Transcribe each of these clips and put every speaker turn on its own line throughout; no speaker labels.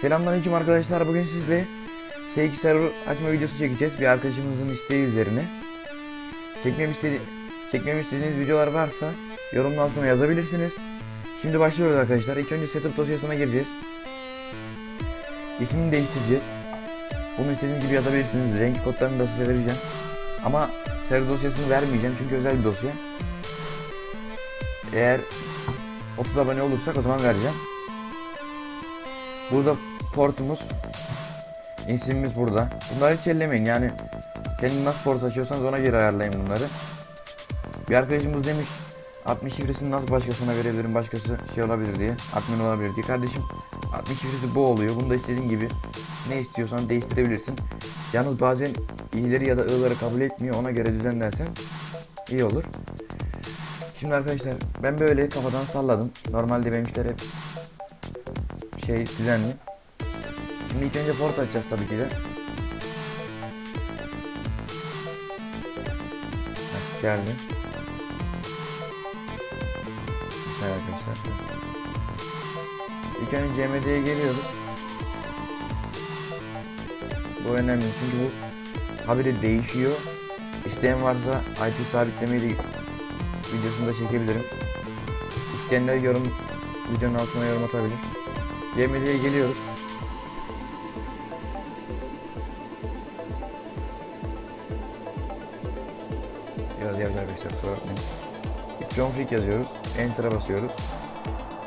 Selamünaleyküm arkadaşlar. Bugün sizle S2 server açma videosu çekeceğiz. Bir arkadaşımızın isteği üzerine. Çekmem istedi çekmemi istediğiniz videolar varsa yorumun altına yazabilirsiniz. Şimdi başlıyoruz arkadaşlar. İlk önce setup dosyasına gireceğiz. İsmini değiştireceğiz. Bunu istediğiniz gibi yazabilirsiniz. Renk kodlarını da size vereceğim. Ama server dosyasını vermeyeceğim çünkü özel bir dosya. Eğer 30 abone olursak o zaman vereceğim. Burada portumuz isimimiz burada. Bunları hiç ellemeyin yani kendiniz nasıl port açıyorsanız ona göre ayarlayın bunları. Bir arkadaşımız demiş 60 şifresini nasıl başkasına verebilirim başkası şey olabilir diye admin olabilir diye. Kardeşim 60 şifresi bu oluyor. Bunu da istediğin gibi ne istiyorsan değiştirebilirsin. Yalnız bazen i'leri ya da i'ları kabul etmiyor. Ona göre düzenlersen iyi olur. Şimdi arkadaşlar ben böyle kafadan salladım. Normalde benimkiler hep şey düzenli. Şimdi ilk önce port açacağız tabii ki de. Heh, geldi. Güzel arkadaşlar. İlk önce CMD'ye geliyoruz. Bu önemli çünkü bu habire değişiyor. İsteyen varsa IP sabitlemeyi de videosunu da çekebilirim. İsteyenler yorum videonun altına yorum atabilir. CMD'ye geliyoruz. Biraz yavaş arkadaşlar kusura bakmayın. John Frick yazıyoruz. Enter'a basıyoruz.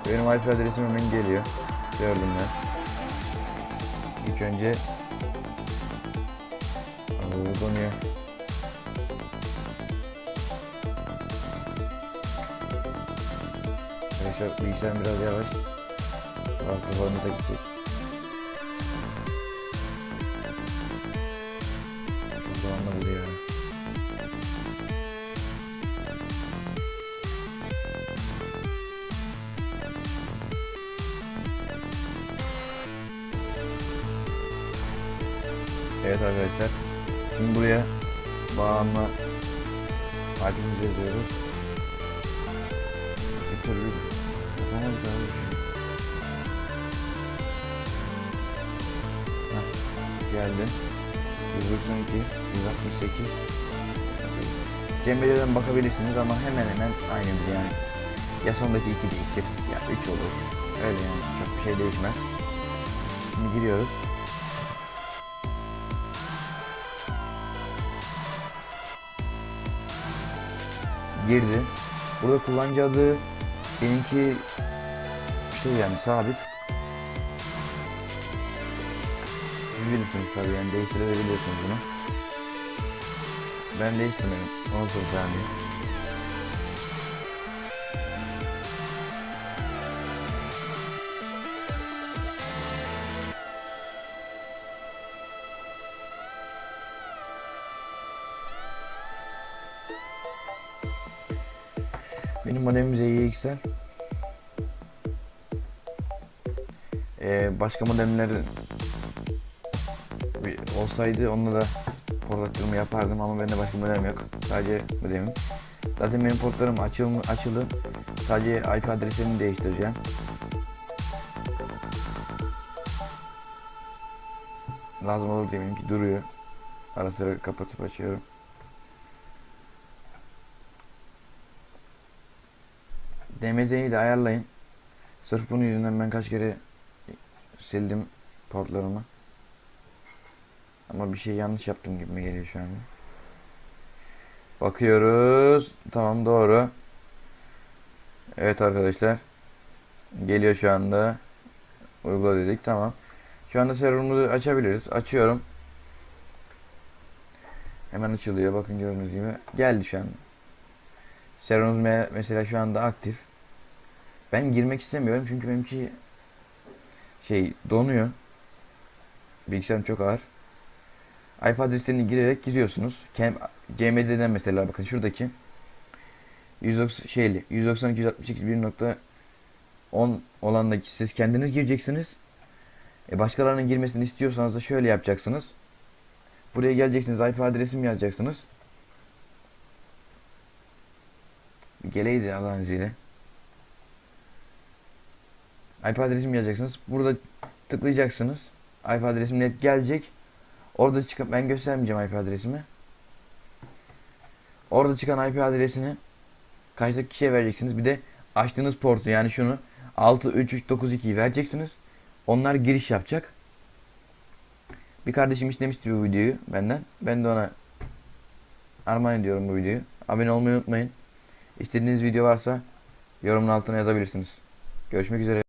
Benim IP adresim hemen geliyor. Gördüm ben. İlk önce Aa, donuyor. Arkadaşlar bilgisayar biraz yavaş. Kafanı da gidecek. Zamanla vuruyor. Evet arkadaşlar. Şimdi buraya bağlanma harcımızı yazıyoruz. Bir türlü yapamadık abi. Geldi. 192, 168. Cembelerden bakabilirsiniz ama hemen hemen aynıdır yani. Ya sondaki 2 değişir ya 3 olur. Öyle yani çok bir şey değişmez. Şimdi giriyoruz. girdi. Burada kullanıcı adı benimki şey yani sabit. Bilirsiniz tabii yani değiştirebiliyorsunuz bunu. Ben değiştirmedim. 10 saniye. Benim modemim ZYX'ler. Ee, başka modemler bir olsaydı onunla da port açılımı yapardım ama bende başka modem yok. Sadece modemim. Zaten benim portlarım açıl açılı. Sadece IP adresini değiştireceğim. Lazım olur diye benimki duruyor. Ara sıra kapatıp açıyorum. DMZ'yi de ayarlayın. Sırf bunun yüzünden ben kaç kere sildim portlarımı. Ama bir şey yanlış yaptım gibi geliyor şu an. Bakıyoruz. Tamam doğru. Evet arkadaşlar. Geliyor şu anda. Uygula dedik tamam. Şu anda serverımızı açabiliriz. Açıyorum. Hemen açılıyor. Bakın gördüğünüz gibi. Geldi şu anda. Serverımız me mesela şu anda aktif. Ben girmek istemiyorum çünkü benimki şey donuyor. Bilgisayarım çok ağır. IP adreslerini girerek giriyorsunuz. CMD'den mesela bakın şuradaki 190 şeyli 192 168 1.10 olandaki siz kendiniz gireceksiniz. E başkalarının girmesini istiyorsanız da şöyle yapacaksınız. Buraya geleceksiniz IP adresimi yazacaksınız. Geleydi Allah'ın izniyle. IP adresimi yazacaksınız. Burada tıklayacaksınız. IP adresim net gelecek. Orada çıkıp ben göstermeyeceğim IP adresimi. Orada çıkan IP adresini karşıdaki kişiye vereceksiniz. Bir de açtığınız portu yani şunu 63392'yi vereceksiniz. Onlar giriş yapacak. Bir kardeşim istemişti bu videoyu benden. Ben de ona armağan ediyorum bu videoyu. Abone olmayı unutmayın. İstediğiniz video varsa yorumun altına yazabilirsiniz. Görüşmek üzere.